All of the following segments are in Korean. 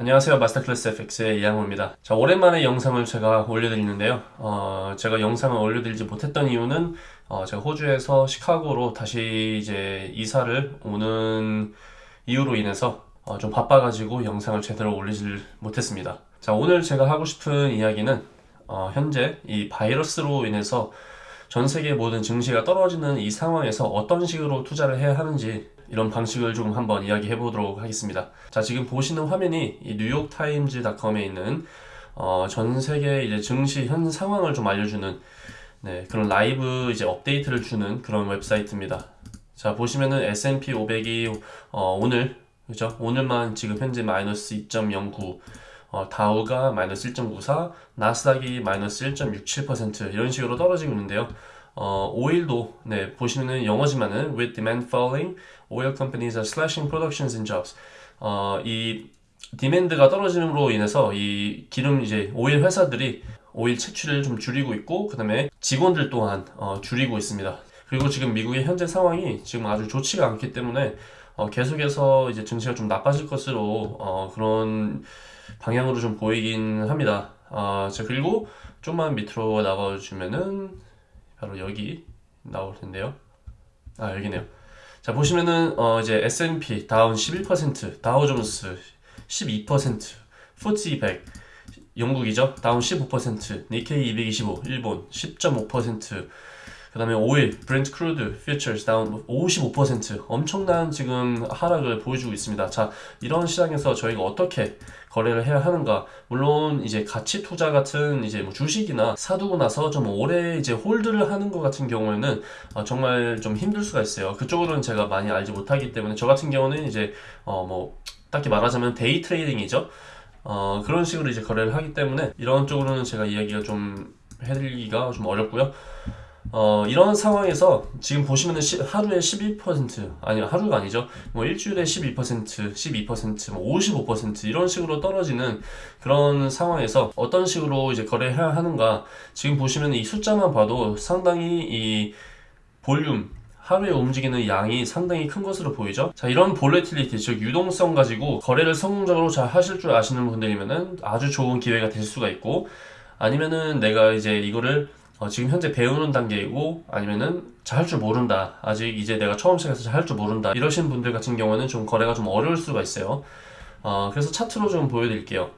안녕하세요. 마스터클래스 FX의 이양호입니다. 자 오랜만에 영상을 제가 올려드리는데요. 어, 제가 영상을 올려드리지 못했던 이유는 어, 제가 호주에서 시카고로 다시 이제 이사를 오는 이유로 인해서 어, 좀 바빠가지고 영상을 제대로 올리질 못했습니다. 자 오늘 제가 하고 싶은 이야기는 어, 현재 이 바이러스로 인해서 전 세계 모든 증시가 떨어지는 이 상황에서 어떤 식으로 투자를 해야 하는지 이런 방식을 조금 한번 이야기해 보도록 하겠습니다. 자, 지금 보시는 화면이 이 뉴욕타임즈닷컴에 있는 어, 전 세계 이제 증시 현 상황을 좀 알려주는 네, 그런 라이브 이제 업데이트를 주는 그런 웹사이트입니다. 자, 보시면은 S&P 500이 어, 오늘 그죠? 오늘만 지금 현재 마이너스 2.09 어, 다우가 마이너스 1.94, 나스닥이 마이너스 1.67% 이런 식으로 떨어지고 있는데요. 어, 오일도 네, 보시면은 영어지만은 with demand falling, oil companies are slashing productions and jobs. 어, 이 디맨드가 떨어짐으로 인해서 이 기름 이제 오일 회사들이 오일 채취를 좀 줄이고 있고 그 다음에 직원들 또한 어, 줄이고 있습니다. 그리고 지금 미국의 현재 상황이 지금 아주 좋지가 않기 때문에 어, 계속해서 이제 증시가 좀 나빠질 것으로 어, 그런 방향으로 좀 보이긴 합니다. 아, 자, 그리고 좀만 밑으로 나가주면은 바로 여기 나올 텐데요. 아, 여기네요. 자, 보시면은 어, 이제 S&P down 11%, 다우존스 12%, FTSE 100 영국이죠. down 15%, 니케이 225 일본 10.5%, 그 다음에 oil, Brent crude, futures down 55% 엄청난 지금 하락을 보여주고 있습니다. 자, 이런 시장에서 저희가 어떻게 거래를 해야 하는가? 물론 이제 가치 투자 같은 이제 뭐 주식이나 사두고 나서 좀 오래 이제 hold를 하는 것 같은 경우에는 어 정말 좀 힘들 수가 있어요. 그쪽으로는 제가 많이 알지 못하기 때문에 저 같은 경우는 이제 어 뭐 딱히 말하자면 day trading이죠. 어 그런 식으로 이제 거래를 하기 때문에 이런 쪽으로는 제가 이야기가 좀 해드리기가 좀 어렵고요. 어, 이런 상황에서 지금 보시면은 시, 하루에 12% 아니 하루가 아니죠. 뭐 일주일에 12% 12%뭐 55% 이런 식으로 떨어지는 그런 상황에서 어떤 식으로 이제 거래해야 하는가. 지금 보시면 이 숫자만 봐도 상당히 이 볼륨 하루에 움직이는 양이 상당히 큰 것으로 보이죠? 자 이런 볼레틸리티 즉 유동성 가지고 거래를 성공적으로 잘 하실 줄 아시는 분들이면은 아주 좋은 기회가 될 수가 있고 아니면은 내가 이제 이거를 어, 지금 현재 배우는 단계이고 아니면은 잘 할 줄 모른다. 아직 이제 내가 처음 시작해서 잘 할 줄 모른다. 이러신 분들 같은 경우는 좀 거래가 좀 어려울 수가 있어요. 어, 그래서 차트로 좀 보여드릴게요.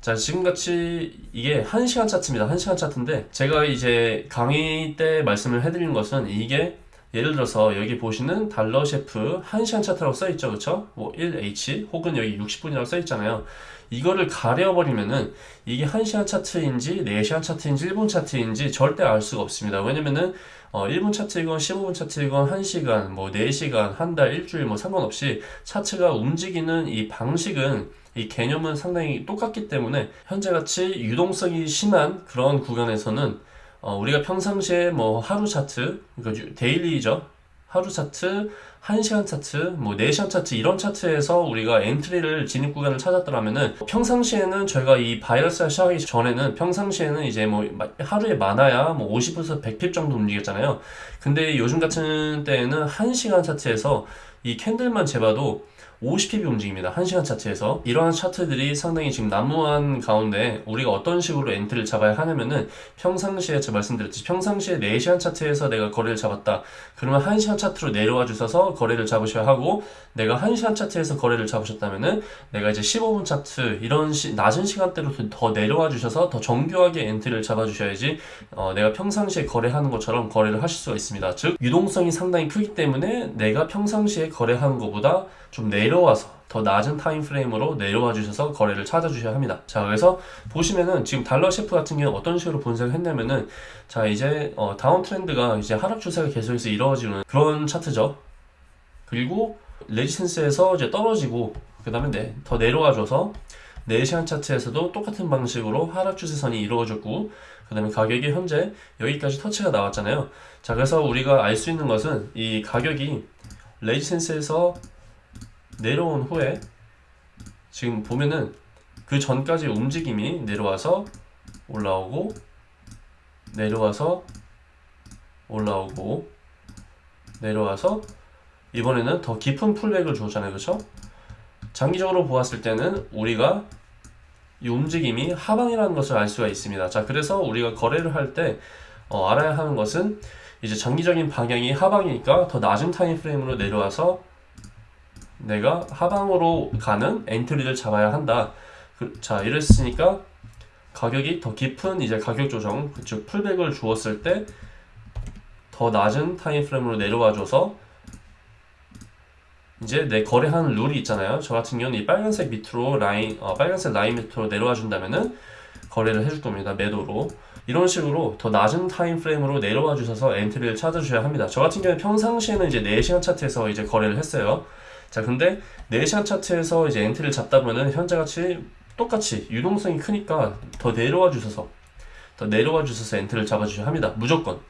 자 지금같이 이게 1시간 차트입니다. 1시간 차트인데 제가 이제 강의 때 말씀을 해드린 것은 이게 예를 들어서 여기 보시는 달러 셰프 1시간 차트라고 써있죠 그쵸? 뭐 1H 혹은 여기 60분이라고 써있잖아요 이거를 가려버리면은 이게 1시간 차트인지 4시간 차트인지 1분 차트인지 절대 알 수가 없습니다. 왜냐면은 어, 1분 차트이건 15분 차트이건 1시간, 뭐 4시간, 한 달, 일주일 뭐 상관없이 차트가 움직이는 이 방식은 이 개념은 상당히 똑같기 때문에 현재같이 유동성이 심한 그런 구간에서는 어, 우리가 평상시에 뭐 하루 차트, 그러니까 daily죠. 하루 차트, 1시간 차트, 뭐 4시간 차트 이런 차트에서 우리가 entry를 진입 구간을 찾았더라면은 평상시에는 저희가 이 바이러스가 시작하기 전에는 평상시에는 이제 뭐 하루에 많아야 뭐 50에서 100 pip 정도 움직였잖아요. 근데 요즘 같은 때에는 1시간 차트에서 이 candle만 재봐도 50 pip이 움직입니다. 1시간 차트에서 이러한 차트들이 상당히 지금 난무한 가운데 우리가 어떤 식으로 entry를 잡아야 하냐면은 평상시에 제가 말씀드렸듯이 평상시에 4시간 차트에서 내가 거래를 잡았다. 그러면 1시간 차트로 내려와 주셔서 거래를 잡으셔야 하고 내가 1시간 차트에서 거래를 잡으셨다면은 내가 이제 15분 차트 이런 시, 낮은 시간대로 더 내려와 주셔서 더 정교하게 entry를 잡아 주셔야지 어, 내가 평상시에 거래하는 것처럼 거래를 하실 수가 있습니다. 즉 유동성이 상당히 크기 때문에 내가 평상시에 거래하는 것보다 좀 내려와서 더 낮은 time frame으로 내려와 주셔서 거래를 찾아 주셔야 합니다. 자, 그래서 보시면은 지금 달러 셰프 같은 경우 어떤 식으로 분석을 했냐면은 자, 이제 어, 다운 트렌드가 이제 하락 추세가 계속해서 이루어지는 그런 차트죠. 그리고 레지센스에서 이제 떨어지고 그 다음에 네, 더 내려와 줘서 4시간 차트에서도 똑같은 방식으로 하락 추세선이 이루어졌고 그 다음에 가격이 현재 여기까지 터치가 나왔잖아요 자 그래서 우리가 알 수 있는 것은 이 가격이 레지센스에서 내려온 후에 지금 보면은 그 전까지 움직임이 내려와서 올라오고 내려와서 올라오고 내려와서 이번에는 더 깊은 풀백을 줬잖아요 그쵸? 장기적으로 보았을 때는 우리가 이 움직임이 하방이라는 것을 알 수가 있습니다. 자, 그래서 우리가 거래를 할때 어, 알아야 하는 것은 이제 장기적인 방향이 하방이니까 더 낮은 타임 프레임으로 내려와서 내가 하방으로 가는 entry를 잡아야 한다. 그, 자, 이랬으니까 가격이 더 깊은 이제 가격 조정, 즉 pullback을 주었을 때 더 낮은 time frame으로 내려와 줘서 이제 내 거래하는 룰이 있잖아요. 저 같은 경우는 이 빨간색 밑으로 라인, 어, 빨간색 라인 밑으로 내려와 준다면은 거래를 해줄 겁니다. 매도로. 이런 식으로 더 낮은 time frame으로 내려와 주셔서 entry를 찾아주셔야 합니다. 저 같은 경우는 평상시에는 이제 4시간 차트에서 이제 거래를 했어요. 자, 근데 4시간 차트에서 이제 entry를 잡다 보면은 현재같이 똑같이 유동성이 크니까 더 내려와 주셔서 더 내려와 주셔서 entry를 잡아주셔야 합니다. 무조건.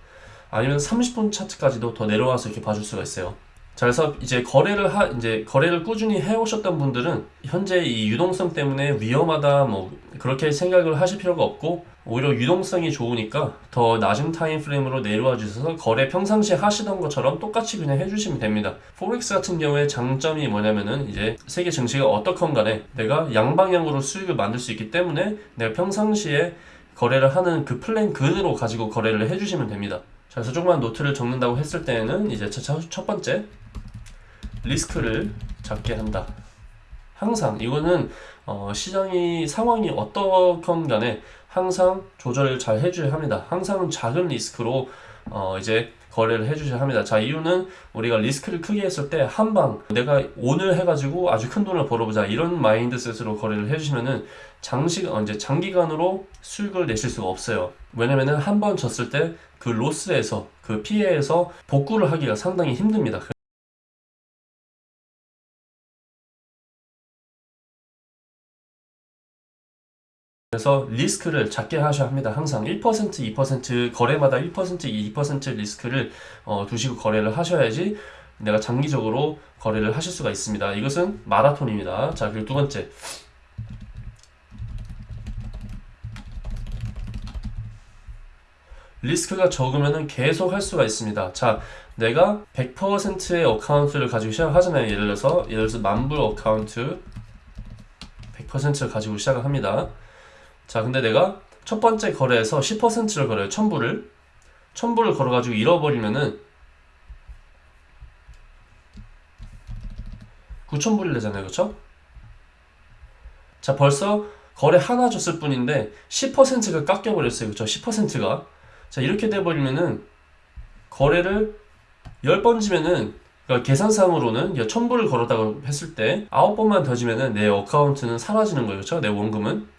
아니면 30분 차트까지도 더 내려와서 이렇게 봐줄 수가 있어요. 자, 그래서 이제 거래를 하, 이제 거래를 꾸준히 해오셨던 분들은 현재 이 유동성 때문에 위험하다, 뭐, 그렇게 생각을 하실 필요가 없고, 오히려 유동성이 좋으니까 더 낮은 time frame으로 내려와 주셔서 거래 평상시에 하시던 것처럼 똑같이 그냥 해주시면 됩니다. Forex 같은 경우에 장점이 뭐냐면은 이제 세계 증시가 어떻건 간에 내가 양방향으로 수익을 만들 수 있기 때문에 내가 평상시에 거래를 하는 그 플랜 그대로 가지고 거래를 해주시면 됩니다. 자, 그래서 조그만 노트를 적는다고 했을 때는 이제 첫, 첫 번째 리스크를 작게 한다. 항상 이거는 어, 시장이 상황이 어떻건 간에 항상 조절을 잘 해줘야 합니다. 항상 작은 리스크로 어, 이제 거래를 해주셔야 합니다. 자, 이유는 우리가 리스크를 크게 했을 때 한 방 내가 오늘 해가지고 아주 큰 돈을 벌어보자 이런 mindset으로 거래를 해주시면은 장시 어, 이제 장기간으로 수익을 내실 수가 없어요. 왜냐면은 한 번 졌을 때 그 로스에서 그 피해에서 복구를 하기가 상당히 힘듭니다. 그래서 리스크를 작게 하셔야 합니다. 항상 1%, 2% 거래마다 1%, 2% 리스크를 어, 두시고 거래를 하셔야지 내가 장기적으로 거래를 하실 수가 있습니다. 이것은 마라톤입니다. 자, 그리고 두 번째. 리스크가 적으면 계속 할 수가 있습니다. 자, 내가 100%의 account를 가지고 시작하잖아요. 예를 들어서, 예를 들어서 만불 account 100%를 가지고 시작을 합니다. 자, 근데 내가 첫 번째 거래에서 10%를 걸어요. 1000불을. 1000불을 걸어가지고 잃어버리면은 9000불이 되잖아요. 그쵸? 자, 벌써 거래 하나 줬을 뿐인데 10%가 깎여버렸어요. 그쵸? 10%가. 자, 이렇게 돼버리면은 거래를 10번 지면은 그러니까 계산상으로는 1000불을 걸었다고 했을 때 9번만 더 지면은 내 어카운트는 사라지는 거예요. 그쵸? 내 원금은.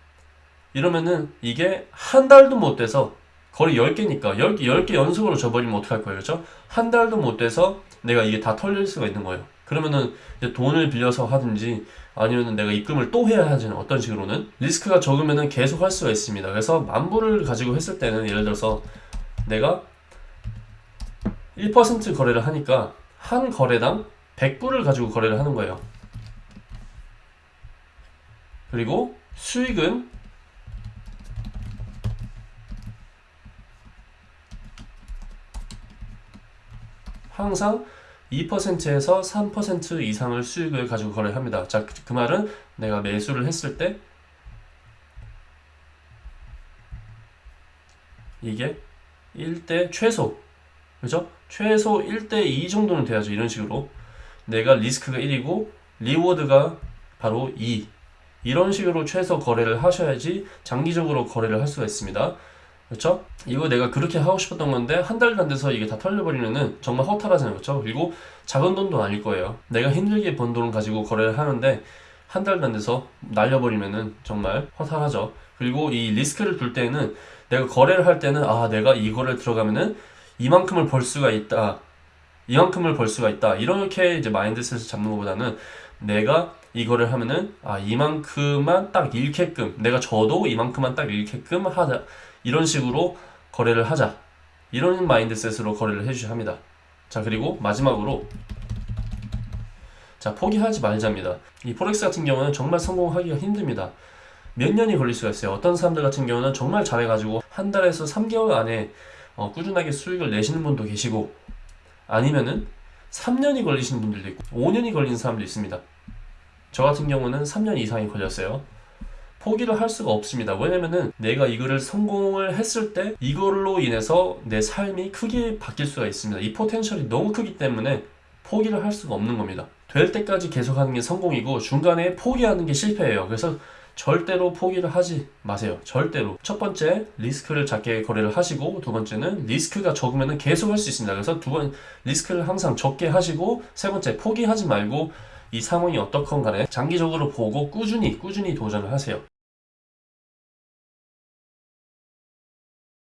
이러면은 이게 한 달도 못 돼서 거의 10개니까 10개, 10개 연속으로 줘버리면 어떡할 거예요 그렇죠? 한 달도 못 돼서 내가 이게 다 털릴 수가 있는 거예요. 그러면은 이제 돈을 빌려서 하든지 아니면은 내가 입금을 또 해야 하지는 어떤 식으로는 리스크가 적으면은 계속 할 수가 있습니다. 그래서 만불을 가지고 했을 때는 예를 들어서 내가 1% 거래를 하니까 한 거래당 100불을 가지고 거래를 하는 거예요. 그리고 수익은 항상 2%에서 3% 이상을 수익을 가지고 거래를 합니다. 자, 그, 그 말은 내가 매수를 했을 때 이게 1대 최소 그죠? 최소 1대 2 정도는 돼야죠. 이런 식으로 내가 리스크가 1이고 리워드가 바로 2 이런 식으로 최소 거래를 하셔야지 장기적으로 거래를 할 수가 있습니다. 그렇죠? 이거 내가 그렇게 하고 싶었던 건데 한 달도 안 돼서 이게 다 털려버리면은 정말 허탈하잖아요 그렇죠? 그리고 작은 돈도 아닐 거예요. 내가 힘들게 번 돈을 가지고 거래를 하는데 한 달도 안 돼서 날려버리면은 정말 허탈하죠. 그리고 이 리스크를 둘 때는 내가 거래를 할 때는 아 내가 이거를 들어가면은 이만큼을 벌 수가 있다. 이만큼을 벌 수가 있다. 이렇게 이제 mindset을 잡는 것보다는 내가 이거를 하면은 아 이만큼만 딱 잃게끔 내가 저도 이만큼만 딱 잃게끔 하자 이런 식으로 거래를 하자. 이런 마인드셋으로 거래를 해주셔야 합니다. 자 그리고 마지막으로 자 포기하지 말자입니다. 이 포렉스 같은 경우는 정말 성공하기가 힘듭니다. 몇 년이 걸릴 수가 있어요. 어떤 사람들 같은 경우는 정말 잘해가지고 한 달에서 3개월 안에 어, 꾸준하게 수익을 내시는 분도 계시고 아니면은 3년이 걸리시는 분들도 있고 5년이 걸리는 사람도 있습니다. 저 같은 경우는 3년 이상이 걸렸어요. 포기를 할 수가 없습니다. 왜냐면은 내가 이거를 성공을 했을 때 이걸로 인해서 내 삶이 크게 바뀔 수가 있습니다. 이 포텐셜이 너무 크기 때문에 포기를 할 수가 없는 겁니다. 될 때까지 계속하는 게 성공이고 중간에 포기하는 게 실패예요. 그래서 절대로 포기를 하지 마세요. 절대로. 첫 번째, 리스크를 작게 거래를 하시고, 두 번째는 리스크가 적으면 계속 할 수 있습니다. 그래서 두 번, 리스크를 항상 적게 하시고, 세 번째, 포기하지 말고, 이 상황이 어떻건 간에 장기적으로 보고 꾸준히, 꾸준히 도전을 하세요.